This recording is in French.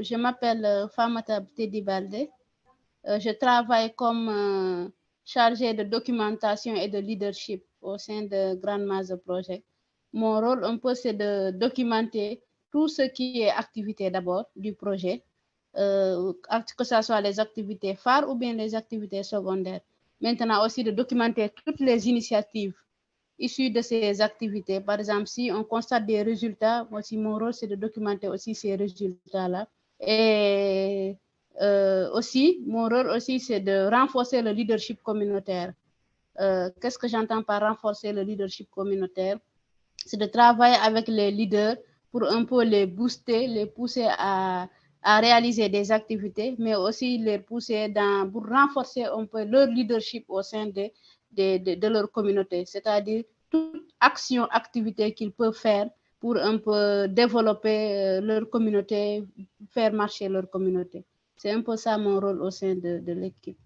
je m'appelle Famata Teddy Balde. je travaille comme chargée de documentation et de leadership au sein de Grand Maze Project. Mon rôle, un peu, c'est de documenter tout ce qui est activité d'abord du projet, euh, que ce soit les activités phares ou bien les activités secondaires. Maintenant aussi de documenter toutes les initiatives issues de ces activités. Par exemple, si on constate des résultats, aussi mon rôle c'est de documenter aussi ces résultats-là. Et euh, aussi, mon rôle aussi c'est de renforcer le leadership communautaire. Euh, Qu'est-ce que j'entends par renforcer le leadership communautaire? C'est de travailler avec les leaders pour un peu les booster, les pousser à, à réaliser des activités, mais aussi les pousser dans, pour renforcer un peu leur leadership au sein de, de, de, de leur communauté, c'est-à-dire toute action, activité qu'ils peuvent faire pour un peu développer leur communauté, faire marcher leur communauté. C'est un peu ça mon rôle au sein de, de l'équipe.